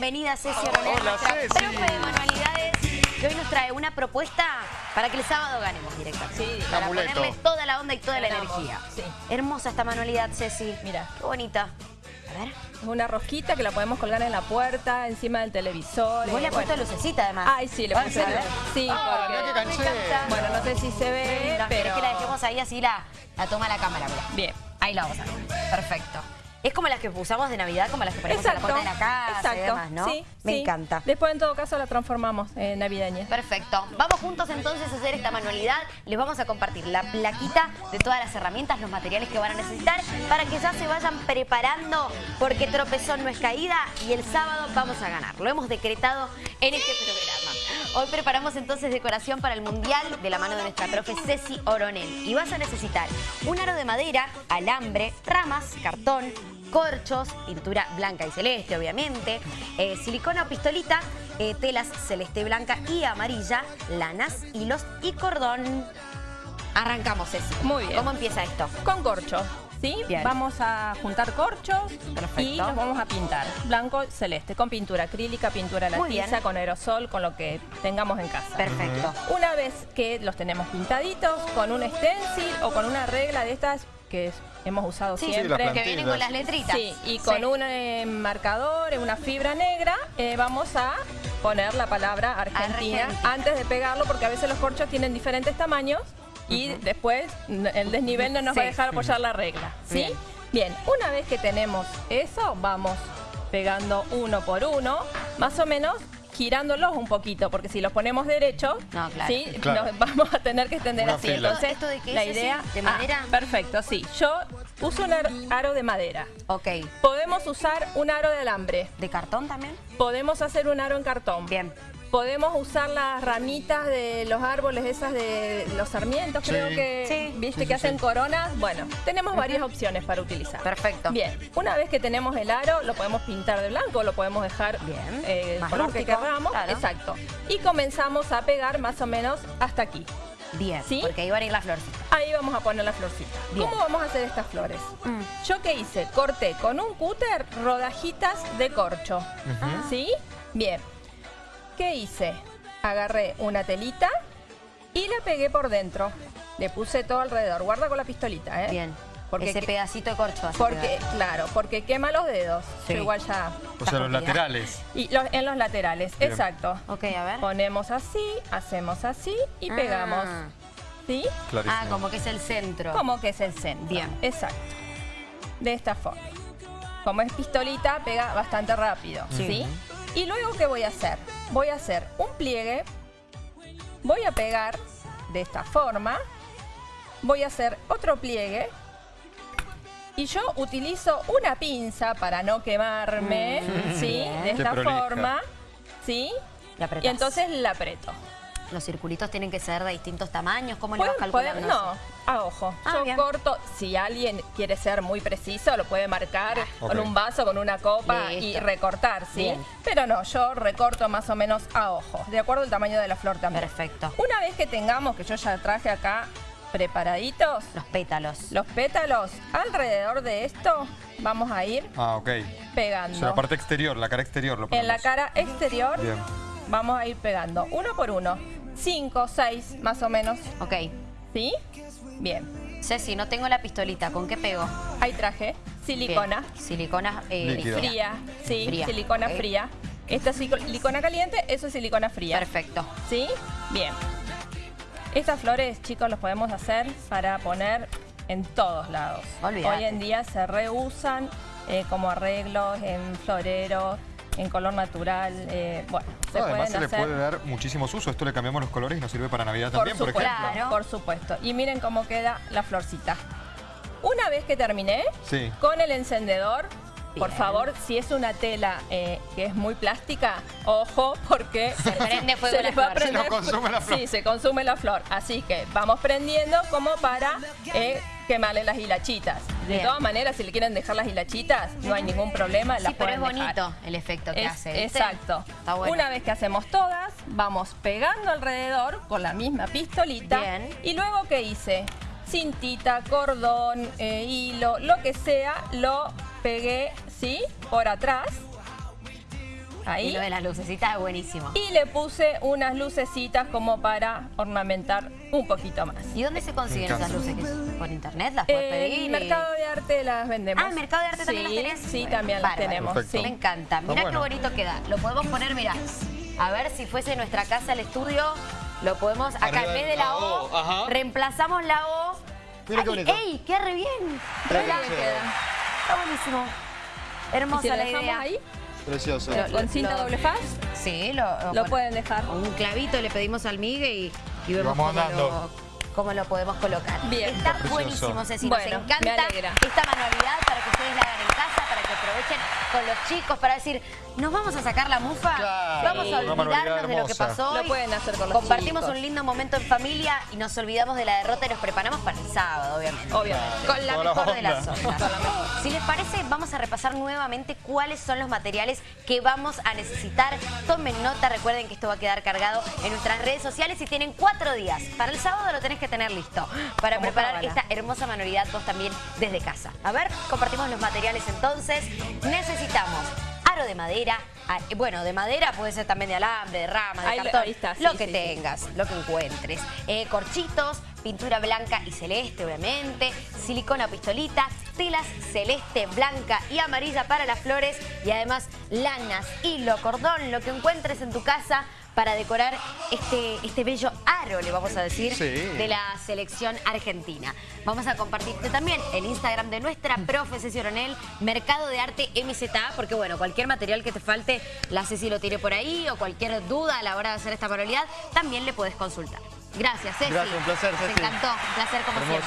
bienvenida Ceci Oronel, Hola, nuestra Ceci. profe de manualidades, que hoy nos trae una propuesta para que el sábado ganemos directamente. Sí, para amuleto. ponerle toda la onda y toda la Ganamos, energía. sí. Hermosa esta manualidad, Ceci. Mira. Qué bonita. A ver. Es una rosquita que la podemos colgar en la puerta, encima del televisor. Vos eh, le has puesto lucecita además. Ay, sí, le puse ¿en serio? Sí, Ah, porque... qué. Bueno, no sé si se ve, Linda. ¿Querés pero... que la dejemos ahí así la, la toma la cámara? Mirá. Bien. Ahí la vamos a ver. Perfecto. Es como las que usamos de Navidad, como las que ponemos en la puerta de la casa exacto. y demás, ¿no? Sí, Me sí. encanta. Después, en todo caso, la transformamos en navideña. Perfecto. Vamos juntos entonces a hacer esta manualidad. Les vamos a compartir la plaquita de todas las herramientas, los materiales que van a necesitar para que ya se vayan preparando porque tropezón no es caída y el sábado vamos a ganar. Lo hemos decretado en este programa. Hoy preparamos entonces decoración para el Mundial de la mano de nuestra profe Ceci Oronel. Y vas a necesitar un aro de madera, alambre, ramas, cartón, corchos, pintura blanca y celeste, obviamente, eh, silicona o pistolita, eh, telas celeste, blanca y amarilla, lanas, hilos y cordón. Arrancamos, Ceci. Muy bien. ¿Cómo empieza esto? Con corcho, ¿sí? Bien. Vamos a juntar corchos Perfecto. y los vamos a pintar. Blanco, celeste, con pintura acrílica, pintura latiza, con aerosol, con lo que tengamos en casa. Perfecto. Una vez que los tenemos pintaditos, con un stencil o con una regla de estas que hemos usado Sí, siempre. las que vienen con las letritas. Sí, y con Sí. un eh, marcador, una fibra negra, eh, vamos a poner la palabra Argentina, Argentina. antes de pegarlo, porque a veces los corchos tienen diferentes tamaños y después el desnivel no nos va a Sí. dejar apoyar la regla. ¿sí? Bien. Bien, una vez que tenemos eso, vamos pegando uno por uno, más o menos girándolos un poquito, porque si los ponemos derechos, No, claro. ¿sí? Claro. vamos a tener que extender Una así. fila. Entonces, ¿Esto de qué la es, idea ¿De Ah, madera? perfecto, sí. Yo uso un ar- aro de madera. Ok. Podemos usar un aro de alambre. ¿De cartón también? Podemos hacer un aro en cartón. Bien. Podemos usar las ramitas de los árboles, esas de los sarmientos, Sí. creo que, Sí. viste, Sí, que sí, hacen sí. coronas. Bueno, tenemos varias opciones para utilizar. Perfecto. Bien, una vez que tenemos el aro, lo podemos pintar de blanco, lo podemos dejar Bien. eh, el Más color que queramos. claro. Exacto. Y comenzamos a pegar más o menos hasta aquí. Bien. ¿Sí? Porque ahí van a ir las florcitas. Ahí vamos a poner la florcita. Bien. ¿Cómo vamos a hacer estas flores? Mm. Yo qué hice, corté con un cúter rodajitas de corcho. ¿Sí? Bien. ¿Qué hice? Agarré una telita y la pegué por dentro. Le puse todo alrededor. Guarda con la pistolita, ¿eh? Bien. Porque Ese pedacito de corcho Porque, claro, porque quema los dedos. Sí. Yo igual ya. O sea, los laterales. Y los- en los laterales, Bien. exacto. Ok, a ver. Ponemos así, hacemos así y Ah. pegamos. ¿Sí? Clarísimo. Ah, como que es el centro. Como que es el centro. Bien. Exacto. De esta forma. Como es pistolita, pega bastante rápido. Sí. ¿sí? Y luego, ¿qué voy a hacer? Voy a hacer un pliegue. Voy a pegar de esta forma. Voy a hacer otro pliegue. Y yo utilizo una pinza para no quemarme, Mm, ¿sí? De esta forma, ¿sí? Y entonces la aprieto. Los circulitos tienen que ser de distintos tamaños. ¿Cómo le vas Pueden- calculando? pueden- no, a ojo. Ah, Yo bien. corto, si alguien quiere ser muy preciso, lo puede marcar con ok. un vaso, con una copa y recortar, ¿sí? Bien. Pero no, yo recorto más o menos a ojo, de acuerdo al tamaño de la flor también. Perfecto. Una vez que tengamos, que yo ya traje acá preparaditos, Los pétalos. los pétalos, alrededor de esto vamos a ir Ah, pegando. O sea, la parte exterior, la cara exterior lo en la cara exterior Bien. vamos a ir pegando uno por uno, cinco, seis más o menos, Ok. ¿sí? Bien. Ceci, no tengo la pistolita. ¿Con qué pego? Ahí traje silicona Bien. Silicona eh, Líquida. fría, sí, Fría, silicona fría. Esta es silicona caliente, eso es silicona fría. Perfecto. ¿Sí? Bien. Estas flores, chicos, los podemos hacer para poner en todos lados. Olvídate. Hoy en día se reusan eh, como arreglos en floreros, en color natural. eh, bueno, se Además pueden se le puede dar muchísimos usos. Esto le cambiamos los colores y nos sirve para Navidad Por también, por supuesto, ejemplo. Claro. por supuesto. Y miren cómo queda la florcita. Una vez que terminé, Sí. con el encendedor, por favor, si es una tela eh, que es muy plástica, ojo, porque Se prende fuego se la les va a. Se nos consume la flor. Sí, se consume la flor. Así que vamos prendiendo como para eh, quemarle las hilachitas. De Bien. todas maneras, si le quieren dejar las hilachitas, no hay ningún problema. las Sí, pero es dejar. bonito el efecto que Es- hace. ¿viste? exacto. Está bueno. Una vez que hacemos todas, vamos pegando alrededor con la misma pistolita. Bien. Y luego, ¿qué hice? Cintita, cordón, eh, hilo, lo que sea, lo pegué, ¿sí? Por atrás. Ahí. Y lo de las lucecitas es buenísimo. Y le puse unas lucecitas como para ornamentar un poquito más. ¿Y dónde se consiguen esas luces? ¿Por internet? ¿Las puedes pedir? En y- Mercado de Arte las vendemos. Ah, ¿en Mercado de Arte también las tenés? Sí, Bueno, también las tenemos. Sí. Me encanta. Mira Está qué bueno. bonito queda. Lo podemos poner, mira. A ver si fuese nuestra casa el estudio. Lo podemos, acá Arriba en vez de la O, reemplazamos la O. Mira qué Ay, bonito. ¡Ey! ¡Qué re bien! Re bien queda. Está buenísimo. Y Hermosa si lo la dejamos idea. ahí, Precioso. lo- con cinta lo- doble faz, Sí, lo, pueden dejar. un clavito le pedimos al Migue y, y vemos vamos cómo andando. lo, cómo lo podemos colocar. Bien. Está buenísimo, Ceci. Nos Bueno, me encanta esta manualidad para que ustedes la hagan en casa, que aprovechen con los chicos, para decir, ¿nos vamos a sacar la mufa? Claro. Vamos a olvidarnos de lo que pasó Lo pueden hacer con los Compartimos chicos. un lindo momento en familia y nos olvidamos de la derrota y nos preparamos para el sábado, obviamente. Obviamente. Con la Toda la mejor de las onda. ondas. Si les parece, vamos a repasar nuevamente cuáles son los materiales que vamos a necesitar. Tomen nota, recuerden que esto va a quedar cargado en nuestras redes sociales y tienen cuatro días. Para el sábado lo tenés que tener listo para Como preparar cábala. esta hermosa manualidad vos también desde casa. A ver, compartimos los materiales entonces. Necesitamos aro de madera, a- bueno, de madera puede ser también de alambre, de rama, de Ahí cartón, ahí está, sí, lo que sí, sí. tengas, lo que encuentres. Eh, corchitos, pintura blanca y celeste, obviamente, silicona pistolita, telas celeste, blanca y amarilla para las flores y además lanas, hilo, cordón, lo que encuentres en tu casa para decorar este, este bello aro, le vamos a decir, Sí. de la selección argentina. Vamos a compartirte también el Instagram de nuestra profe Ceci Oronel, Mercado de Arte MZA, porque bueno, cualquier material que te falte, la Ceci lo tire por ahí o cualquier duda a la hora de hacer esta manualidad, también le puedes consultar. Gracias, Ceci. Gracias, un placer, Nos Ceci. encantó, un placer como Hermoso. siempre.